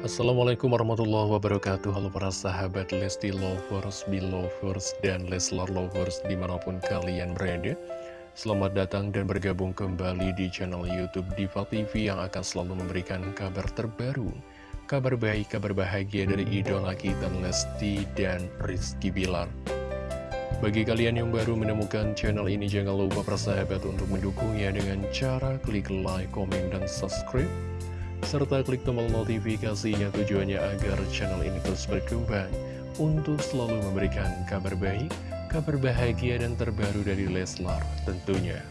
Assalamualaikum warahmatullahi wabarakatuh. Halo para sahabat Lesti Lovers, Belovers, dan Leslar Lovers di mana pun kalian berada. Selamat datang dan bergabung kembali di channel Youtube Diva TV yang akan selalu memberikan kabar terbaru Kabar baik, kabar bahagia dari idola kita Lesti dan Rizky Bilar. Bagi kalian yang baru menemukan channel ini, jangan lupa persahabat untuk mendukungnya dengan cara klik like, komen, dan subscribe serta klik tombol notifikasinya tujuannya agar channel ini terus berkembang untuk selalu memberikan kabar baik, kabar bahagia dan terbaru dari Leslar tentunya.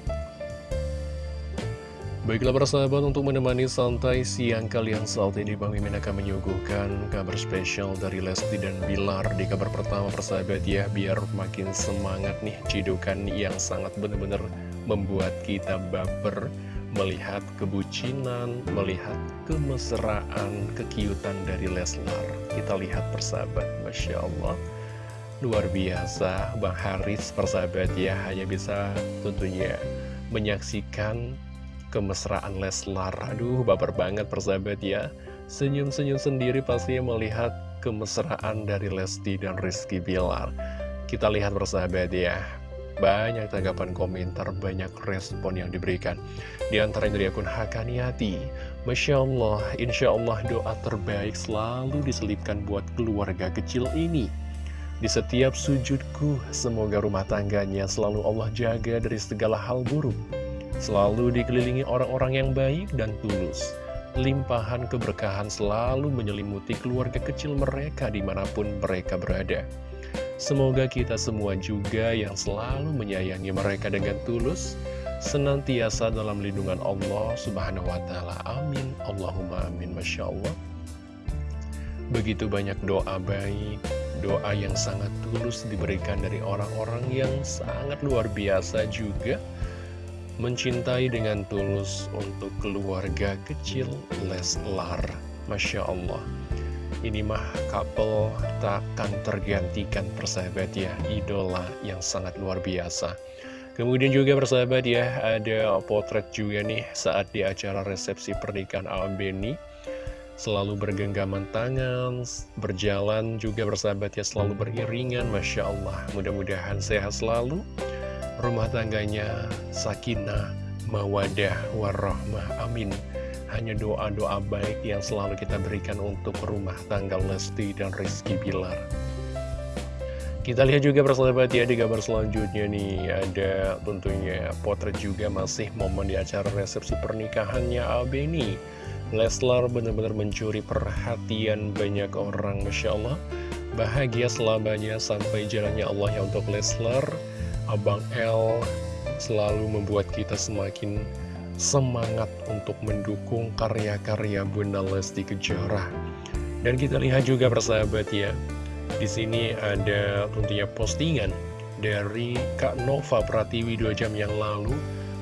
Baiklah para sahabat untuk menemani santai siang kalian saat ini Bang Mimin akan menyuguhkan kabar spesial dari Lesti dan Bilar Di kabar pertama persahabat ya biar makin semangat nih cidukan yang sangat benar-benar membuat kita baper melihat kebucinan, melihat kemesraan, kekiutan dari Leslar. Kita lihat persahabat, Masya Allah. Luar biasa, Bang Haris persahabat ya, hanya bisa tentunya menyaksikan kemesraan Leslar. Aduh, baper banget persahabat ya. Senyum-senyum sendiri pastinya melihat kemesraan dari Lesti dan Rizky Bilar. Kita lihat persahabat ya, banyak tanggapan komentar, banyak respon yang diberikan. Di antaranya dari akun Hakaniati. Masya Allah, Insya Allah doa terbaik selalu diselipkan buat keluarga kecil ini. Di setiap sujudku, semoga rumah tangganya selalu Allah jaga dari segala hal buruk. Selalu dikelilingi orang-orang yang baik dan tulus. Limpahan keberkahan selalu menyelimuti keluarga kecil mereka di mana pun mereka berada. Semoga kita semua juga yang selalu menyayangi mereka dengan tulus, senantiasa dalam lindungan Allah subhanahu wa ta'ala. Amin. Allahumma amin. Masya Allah. Begitu banyak doa baik, doa yang sangat tulus diberikan dari orang-orang yang sangat luar biasa juga mencintai dengan tulus untuk keluarga kecil Leslar. Masya Allah. Ini mah couple takkan tergantikan persahabat ya. Idola yang sangat luar biasa. Kemudian juga persahabat ya Ada potret juga nih saat di acara resepsi pernikahan Al Beni Selalu bergenggaman tangan Berjalan juga persahabat ya Selalu beriringan Masya Allah. Mudah-mudahan sehat selalu. Rumah tangganya sakinah Mawadah warahmah Amin hanya doa-doa baik yang selalu kita berikan untuk rumah tangga Lesti dan Rizky Bilar. Kita lihat juga persahabat ya di gambar selanjutnya nih Ada tentunya potret juga masih momen di acara resepsi pernikahannya Abeni Leslar benar-benar mencuri perhatian banyak orang Masya Allah. Bahagia selamanya sampai jalannya Allah ya untuk Leslar. Abang L selalu membuat kita semakin semangat untuk mendukung karya-karya Bunda Lesti Kejora. Dan kita lihat juga persahabat ya, di sini ada tentunya postingan dari Kak Nova Pratiwi dua jam yang lalu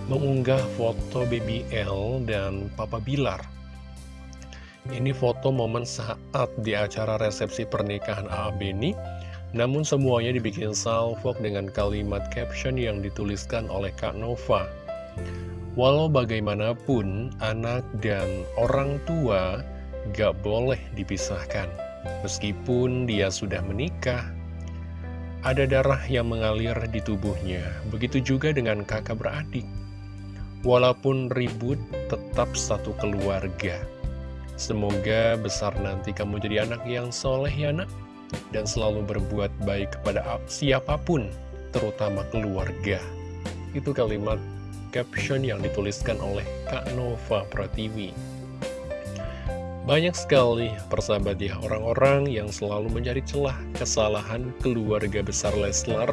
mengunggah foto Baby L dan Papa Bilar. Ini foto momen saat di acara resepsi pernikahan Abeni, namun semuanya dibikin salvok dengan kalimat caption yang dituliskan oleh Kak Nova. Walau bagaimanapun, anak dan orang tua gak boleh dipisahkan. Meskipun dia sudah menikah, ada darah yang mengalir di tubuhnya. Begitu juga dengan kakak beradik. Walaupun ribut, tetap satu keluarga. Semoga besar nanti kamu jadi anak yang soleh ya nak. Dan selalu berbuat baik kepada siapa pun, terutama keluarga. Itu kalimat caption yang dituliskan oleh Kak Nova Pratiwi. Banyak sekali persahabat ya orang-orang yang selalu mencari celah kesalahan keluarga besar Leslar.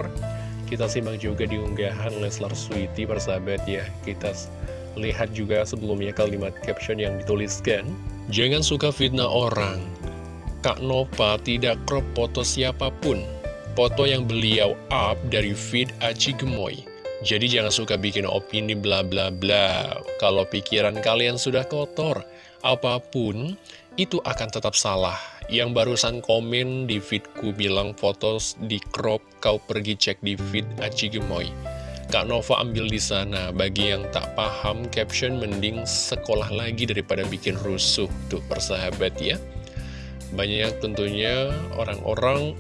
Kita simak juga di unggahan Leslar Sweety persahabat ya. Kita lihat juga sebelumnya kalimat caption yang dituliskan. Jangan suka fitnah orang. Kak Nova tidak crop foto siapa pun. Foto yang beliau up dari feed Aci Gemoy. Jadi jangan suka bikin opini bla bla bla. Kalau pikiran kalian sudah kotor, apa pun itu akan tetap salah. Yang barusan komen di feedku bilang foto di crop, kau pergi cek di feed Aci Gemoy. Kak Nova ambil di sana. Bagi yang tak paham, caption mending sekolah lagi daripada bikin rusuh. Tuh persahabat ya. Banyak tentunya orang-orang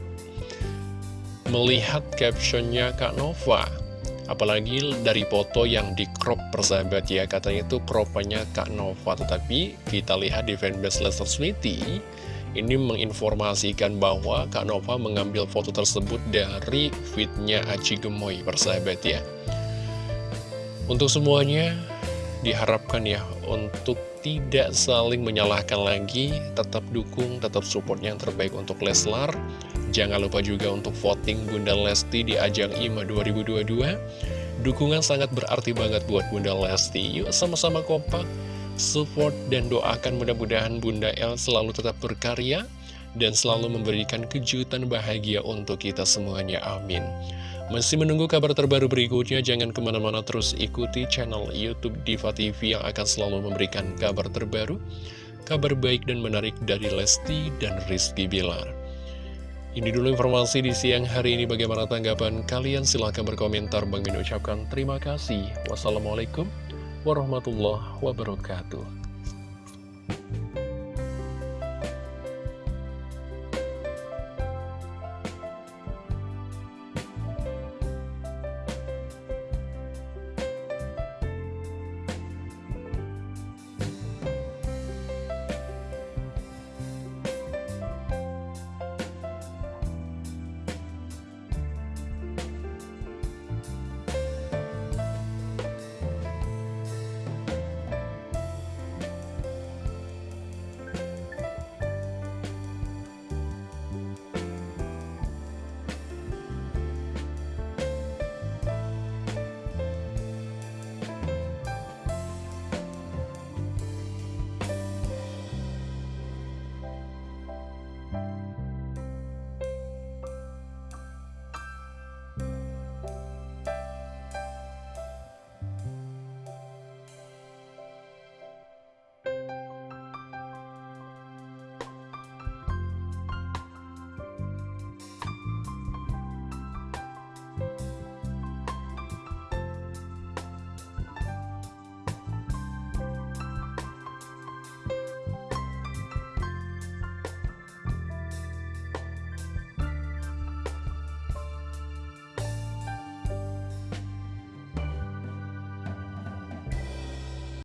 melihat captionnya Kak Nova Apalagi dari foto yang di crop persahabat ya Katanya itu cropannya Kak Nova Tetapi kita lihat di fanbase Lester Smithy Ini menginformasikan bahwa Kak Nova mengambil foto tersebut dari fitnya Aci Gemoy persahabat ya Untuk semuanya diharapkan ya untuk tidak saling menyalahkan lagi, tetap dukung, tetap support yang terbaik untuk Leslar. Jangan lupa juga untuk voting Bunda Lesti di ajang IMA 2022. Dukungan sangat berarti banget buat Bunda Lesti. Yuk sama-sama kompak, support dan doakan mudah-mudahan Bunda El selalu tetap berkarya dan selalu memberikan kejutan bahagia untuk kita semuanya. Amin. Masih menunggu kabar terbaru berikutnya, jangan ke mana-mana terus ikuti channel Youtube Diva TV yang akan selalu memberikan kabar terbaru, kabar baik dan menarik dari Lesti dan Rizky Bilar. Ini dulu informasi di siang hari ini, bagaimana tanggapan kalian? Silahkan berkomentar, Bang Min ucapkan terima kasih. Wassalamualaikum warahmatullahi wabarakatuh.